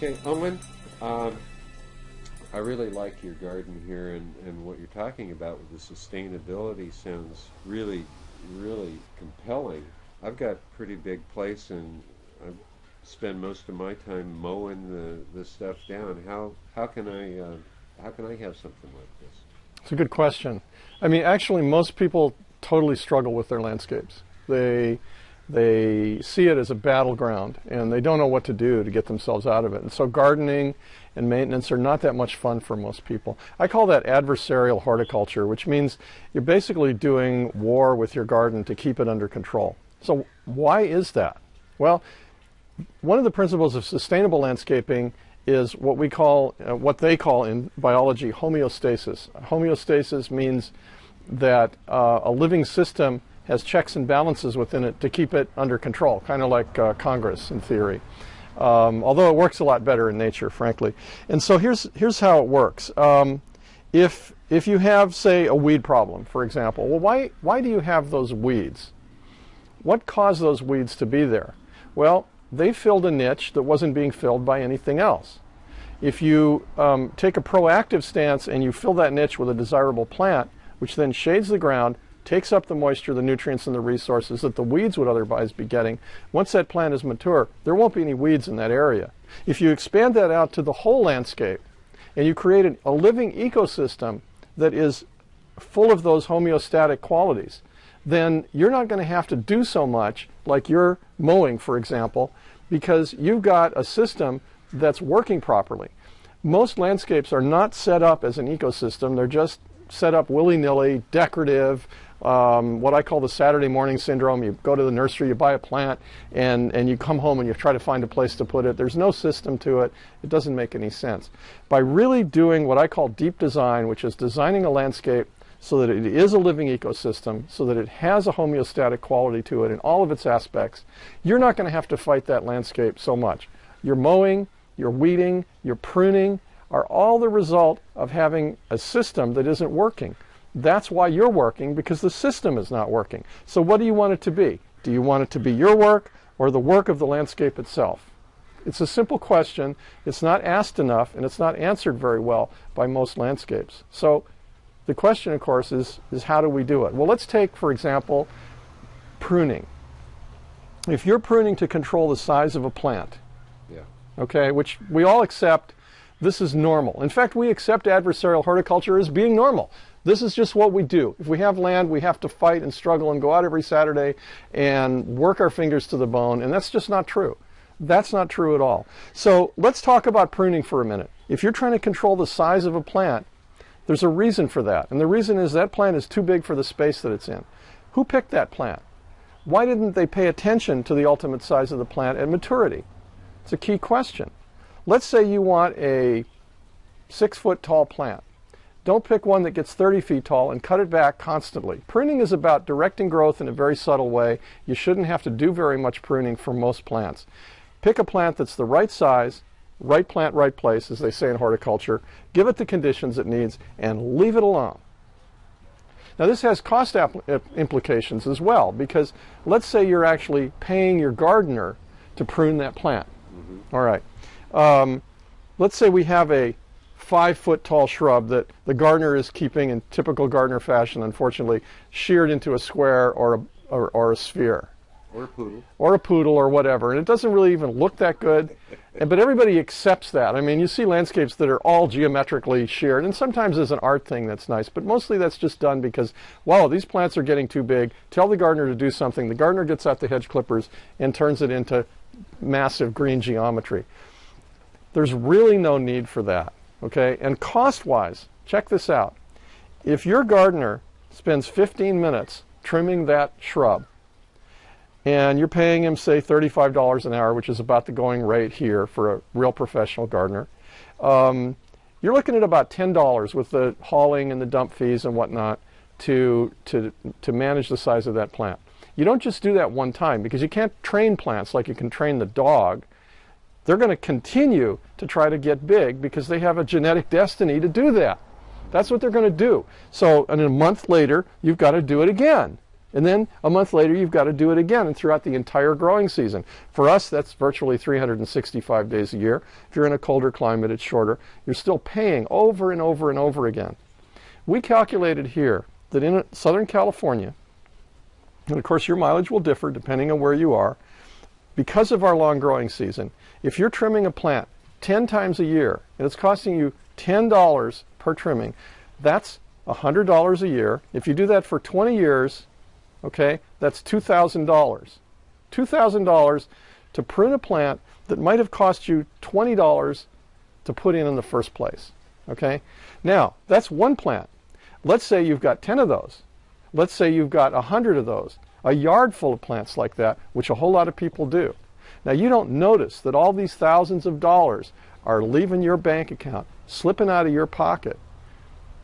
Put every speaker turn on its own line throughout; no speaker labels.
Okay, Owen, um, I really like your garden here and, and what you're talking about with the sustainability sounds really, really compelling. I've got a pretty big place and I spend most of my time mowing the, the stuff down. How, how can I, uh, how can I have something like this?
It's a good question. I mean, actually, most people totally struggle with their landscapes. They they see it as a battleground and they don't know what to do to get themselves out of it. And so gardening and maintenance are not that much fun for most people. I call that adversarial horticulture, which means you're basically doing war with your garden to keep it under control. So why is that? Well, one of the principles of sustainable landscaping is what we call, uh, what they call in biology, homeostasis. Homeostasis means that uh, a living system has checks and balances within it to keep it under control, kind of like uh, Congress in theory. Um, although it works a lot better in nature, frankly. And so here's, here's how it works. Um, if, if you have, say, a weed problem, for example, well, why, why do you have those weeds? What caused those weeds to be there? Well, they filled a niche that wasn't being filled by anything else. If you um, take a proactive stance and you fill that niche with a desirable plant, which then shades the ground, takes up the moisture, the nutrients, and the resources that the weeds would otherwise be getting. Once that plant is mature, there won't be any weeds in that area. If you expand that out to the whole landscape and you create a living ecosystem that is full of those homeostatic qualities, then you're not going to have to do so much like you're mowing, for example, because you've got a system that's working properly. Most landscapes are not set up as an ecosystem. They're just set up willy-nilly, decorative, um, what I call the Saturday morning syndrome. You go to the nursery, you buy a plant, and, and you come home and you try to find a place to put it. There's no system to it. It doesn't make any sense. By really doing what I call deep design, which is designing a landscape so that it is a living ecosystem, so that it has a homeostatic quality to it in all of its aspects, you're not going to have to fight that landscape so much. Your mowing, your weeding, your pruning are all the result of having a system that isn't working. That's why you're working, because the system is not working. So what do you want it to be? Do you want it to be your work or the work of the landscape itself? It's a simple question. It's not asked enough, and it's not answered very well by most landscapes. So the question, of course, is, is how do we do it? Well, let's take, for example, pruning. If you're pruning to control the size of a plant,
Yeah.
okay, which we all accept this is normal. In fact, we accept adversarial horticulture as being normal. This is just what we do. If we have land, we have to fight and struggle and go out every Saturday and work our fingers to the bone, and that's just not true. That's not true at all. So let's talk about pruning for a minute. If you're trying to control the size of a plant, there's a reason for that. And the reason is that plant is too big for the space that it's in. Who picked that plant? Why didn't they pay attention to the ultimate size of the plant at maturity? It's a key question. Let's say you want a six foot tall plant. Don't pick one that gets 30 feet tall and cut it back constantly. Pruning is about directing growth in a very subtle way. You shouldn't have to do very much pruning for most plants. Pick a plant that's the right size, right plant, right place, as they say in horticulture. Give it the conditions it needs and leave it alone. Now this has cost implications as well because let's say you're actually paying your gardener to prune that plant. Mm -hmm. All right. Um, let's say we have a five foot tall shrub that the gardener is keeping in typical gardener fashion, unfortunately, sheared into a square or a, or, or a sphere.
Or a poodle.
Or a poodle or whatever. And it doesn't really even look that good. and, but everybody accepts that. I mean, you see landscapes that are all geometrically sheared, and sometimes there's an art thing that's nice, but mostly that's just done because, wow, these plants are getting too big. Tell the gardener to do something. The gardener gets out the hedge clippers and turns it into massive green geometry. There's really no need for that, okay? And cost-wise, check this out. If your gardener spends 15 minutes trimming that shrub, and you're paying him, say, $35 an hour, which is about the going rate here for a real professional gardener, um, you're looking at about $10 with the hauling and the dump fees and whatnot to, to, to manage the size of that plant. You don't just do that one time because you can't train plants like you can train the dog they're going to continue to try to get big because they have a genetic destiny to do that. That's what they're going to do. So and a month later, you've got to do it again. And then a month later, you've got to do it again and throughout the entire growing season. For us, that's virtually 365 days a year. If you're in a colder climate, it's shorter. You're still paying over and over and over again. We calculated here that in Southern California, and of course your mileage will differ depending on where you are, because of our long growing season, if you're trimming a plant 10 times a year and it's costing you $10 per trimming, that's $100 a year. If you do that for 20 years, okay, that's $2,000. $2,000 to prune a plant that might have cost you $20 to put in in the first place. Okay? Now, that's one plant. Let's say you've got 10 of those. Let's say you've got 100 of those. A yard full of plants like that, which a whole lot of people do. Now, you don't notice that all these thousands of dollars are leaving your bank account, slipping out of your pocket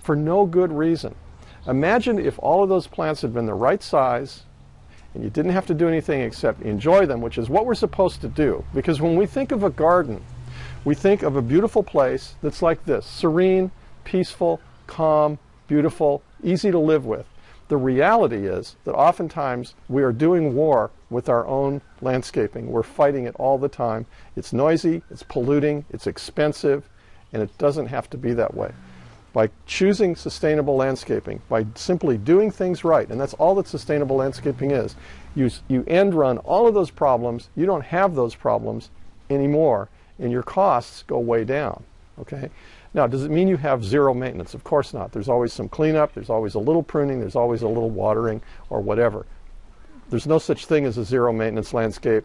for no good reason. Imagine if all of those plants had been the right size and you didn't have to do anything except enjoy them, which is what we're supposed to do. Because when we think of a garden, we think of a beautiful place that's like this serene, peaceful, calm, beautiful, easy to live with. The reality is that oftentimes we are doing war with our own landscaping. We're fighting it all the time. It's noisy, it's polluting, it's expensive, and it doesn't have to be that way. By choosing sustainable landscaping, by simply doing things right, and that's all that sustainable landscaping is, you, you end run all of those problems. You don't have those problems anymore, and your costs go way down. Okay? Now, does it mean you have zero maintenance? Of course not. There's always some cleanup, there's always a little pruning, there's always a little watering or whatever. There's no such thing as a zero maintenance landscape.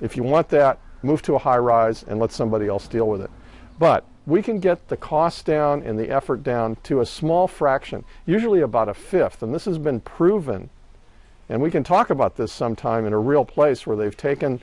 If you want that, move to a high rise and let somebody else deal with it. But we can get the cost down and the effort down to a small fraction, usually about a fifth, and this has been proven. And we can talk about this sometime in a real place where they've taken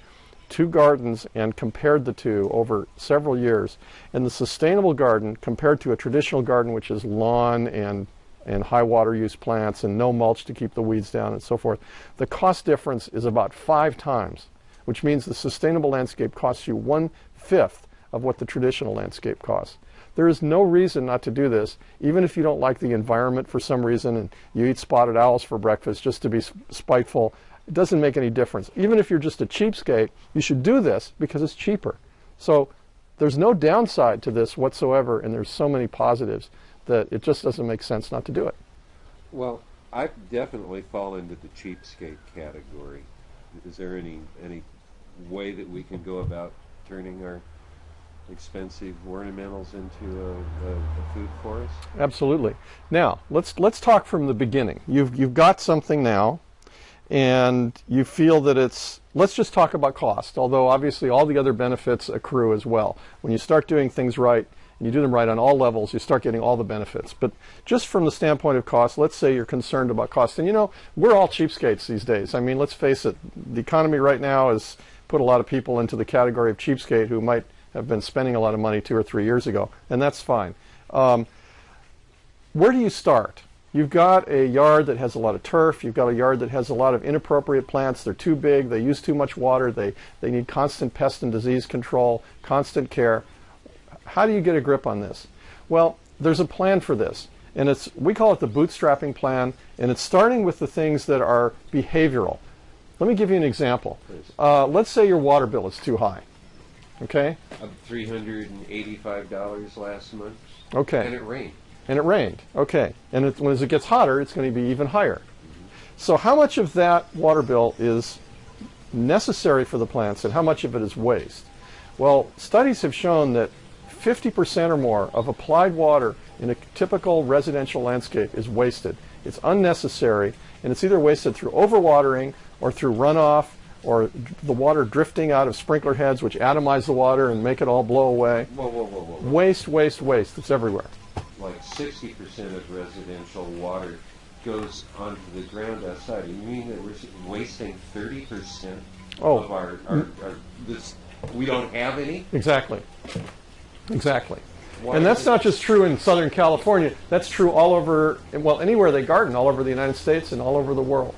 two gardens and compared the two over several years. And the sustainable garden compared to a traditional garden, which is lawn and and high water use plants and no mulch to keep the weeds down and so forth, the cost difference is about five times, which means the sustainable landscape costs you one fifth of what the traditional landscape costs. There is no reason not to do this, even if you don't like the environment for some reason and you eat spotted owls for breakfast just to be spiteful. It doesn't make any difference. Even if you're just a cheapskate, you should do this because it's cheaper. So there's no downside to this whatsoever, and there's so many positives that it just doesn't make sense not to do it.
Well, I definitely fall into the cheapskate category. Is there any any way that we can go about turning our expensive ornamentals into a, a, a, food forest?
Absolutely. Now let's let's talk from the beginning. You've you've got something now and you feel that it's let's just talk about cost although obviously all the other benefits accrue as well. When you start doing things right and you do them right on all levels you start getting all the benefits. But just from the standpoint of cost let's say you're concerned about cost. And you know we're all cheapskates these days. I mean let's face it the economy right now has put a lot of people into the category of cheapskate who might have been spending a lot of money two or three years ago and that's fine. Um, where do you start You've got a yard that has a lot of turf. You've got a yard that has a lot of inappropriate plants. They're too big. They use too much water. They, they need constant pest and disease control, constant care. How do you get a grip on this? Well, there's a plan for this. And it's, we call it the bootstrapping plan. And it's starting with the things that are behavioral. Let me give you an example. Uh, let's say your water bill is too high. Okay?
$385 last month.
Okay.
And it rained
and it rained. Okay. And it, as it gets hotter, it's going to be even higher. So how much of that water bill is necessary for the plants and how much of it is waste? Well, studies have shown that 50% or more of applied water in a typical residential landscape is wasted. It's unnecessary, and it's either wasted through overwatering or through runoff or the water drifting out of sprinkler heads, which atomize the water and make it all blow away.
Whoa, whoa, whoa, whoa.
Waste, waste, waste. It's everywhere
like 60% of residential water goes onto the ground outside. You mean that we're wasting 30% oh. of our, our, our this, we don't have any?
Exactly. Exactly. Why and that's not just true in Southern California. That's true all over, well, anywhere they garden, all over the United States and all over the world.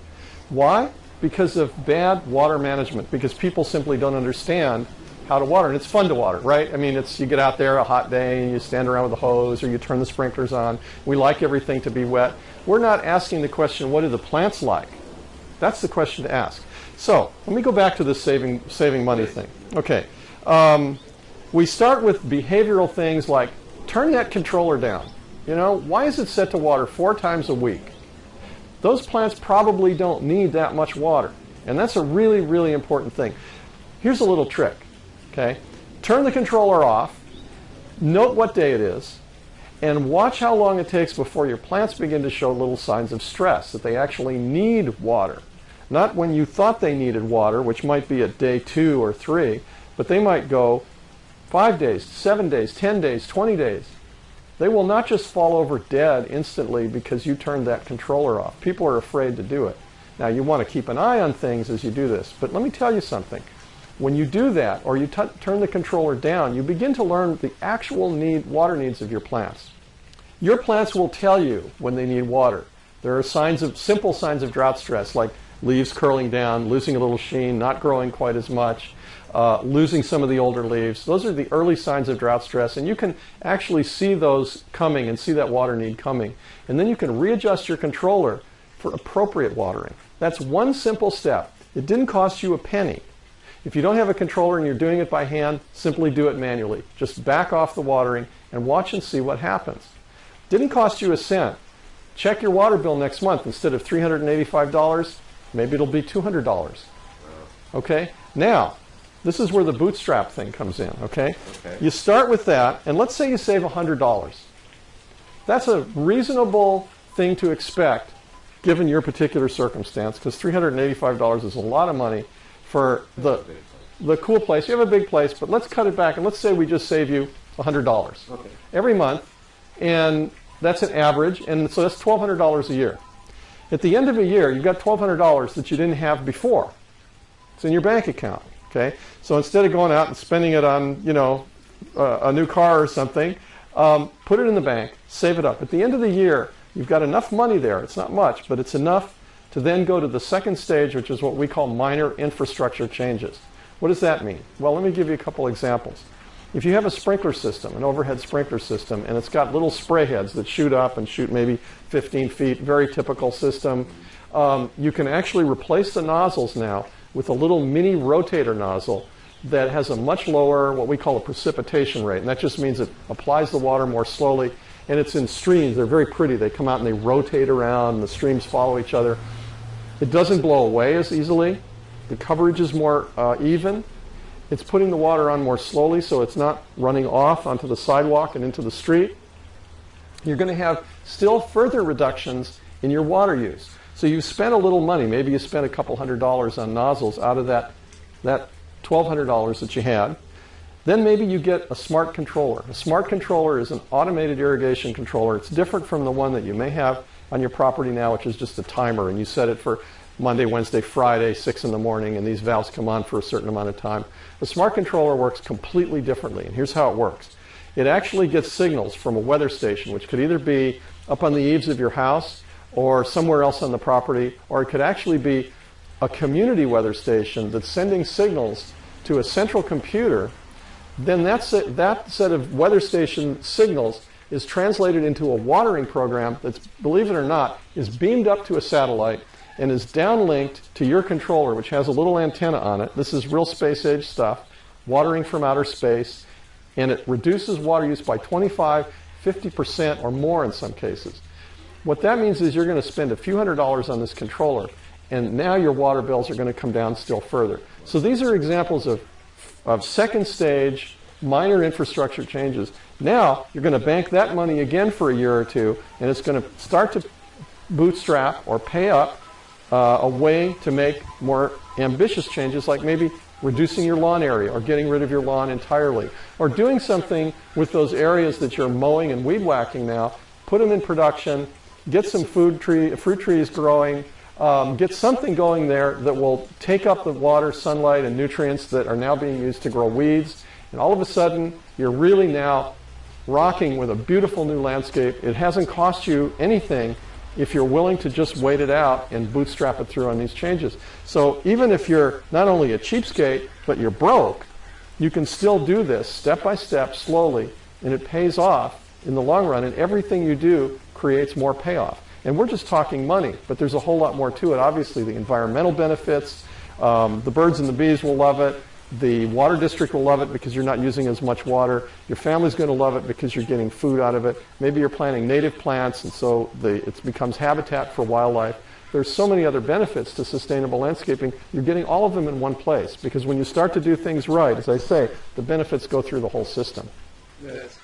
Why? Because of bad water management, because people simply don't understand how to water. And it's fun to water, right? I mean, it's you get out there a hot day and you stand around with a hose or you turn the sprinklers on. We like everything to be wet. We're not asking the question, what do the plants like? That's the question to ask. So let me go back to this saving, saving money thing. Okay. Um, we start with behavioral things like turn that controller down. You know, why is it set to water four times a week? Those plants probably don't need that much water. And that's a really, really important thing. Here's a little trick. Okay. Turn the controller off, note what day it is, and watch how long it takes before your plants begin to show little signs of stress, that they actually need water. Not when you thought they needed water, which might be at day two or three, but they might go five days, seven days, 10 days, 20 days. They will not just fall over dead instantly because you turned that controller off. People are afraid to do it. Now, you want to keep an eye on things as you do this, but let me tell you something. When you do that, or you turn the controller down, you begin to learn the actual need, water needs of your plants. Your plants will tell you when they need water. There are signs of simple signs of drought stress, like leaves curling down, losing a little sheen, not growing quite as much, uh, losing some of the older leaves. Those are the early signs of drought stress, and you can actually see those coming and see that water need coming. And then you can readjust your controller for appropriate watering. That's one simple step. It didn't cost you a penny. If you don't have a controller and you're doing it by hand, simply do it manually. Just back off the watering and watch and see what happens. Didn't cost you a cent. Check your water bill next month. Instead of $385, maybe it'll be $200. Okay? Now, this is where the bootstrap thing comes in, okay?
Okay.
You start with that, and let's say you save $100. That's a reasonable thing to expect given your particular circumstance, because $385 is a lot of money for the, the cool place. You have a big place, but let's cut it back and let's say we just save you $100
Okay.
every month, and that's an average, and so that's $1,200 a year. At the end of a year, you've got $1,200 that you didn't have before. It's in your bank account. Okay, so instead of going out and spending it on, you know, uh, a new car or something, um, put it in the bank, save it up. At the end of the year, you've got enough money there. It's not much, but it's enough to then go to the second stage, which is what we call minor infrastructure changes. What does that mean? Well, let me give you a couple examples. If you have a sprinkler system, an overhead sprinkler system, and it's got little spray heads that shoot up and shoot maybe 15 feet, very typical system, um, you can actually replace the nozzles now with a little mini rotator nozzle that has a much lower, what we call a precipitation rate. And that just means it applies the water more slowly. And it's in streams. They're very pretty. They come out and they rotate around, and the streams follow each other. It doesn't blow away as easily. The coverage is more uh, even. It's putting the water on more slowly so it's not running off onto the sidewalk and into the street. You're going to have still further reductions in your water use. So you spent a little money. Maybe you spent a couple hundred dollars on nozzles out of that, that $1,200 that you had. Then maybe you get a smart controller. A smart controller is an automated irrigation controller. It's different from the one that you may have on your property now, which is just a timer, and you set it for Monday, Wednesday, Friday, 6 in the morning, and these valves come on for a certain amount of time. The smart controller works completely differently, and here's how it works. It actually gets signals from a weather station, which could either be up on the eaves of your house or somewhere else on the property, or it could actually be a community weather station that's sending signals to a central computer. Then that set, that set of weather station signals is translated into a watering program that's, believe it or not, is beamed up to a satellite and is downlinked to your controller, which has a little antenna on it. This is real space age stuff, watering from outer space, and it reduces water use by 25, 50% or more in some cases. What that means is you're going to spend a few hundred dollars on this controller, and now your water bills are going to come down still further. So these are examples of, of second stage minor infrastructure changes. Now you're going to bank that money again for a year or two, and it's going to start to bootstrap or pay up uh, a way to make more ambitious changes, like maybe reducing your lawn area or getting rid of your lawn entirely, or doing something with those areas that you're mowing and weed whacking now, put them in production, get some food tree, fruit trees growing, um, get something going there that will take up the water, sunlight, and nutrients that are now being used to grow weeds. And all of a sudden, you're really now rocking with a beautiful new landscape. It hasn't cost you anything if you're willing to just wait it out and bootstrap it through on these changes. So even if you're not only a cheapskate, but you're broke, you can still do this step by step, slowly, and it pays off in the long run, and everything you do creates more payoff. And we're just talking money, but there's a whole lot more to it. Obviously, the environmental benefits, um, the birds and the bees will love it. The water district will love it because you're not using as much water. Your family's going to love it because you're getting food out of it. Maybe you're planting native plants, and so the, it becomes habitat for wildlife. There's so many other benefits to sustainable landscaping. You're getting all of them in one place because when you start to do things right, as I say, the benefits go through the whole system.
That's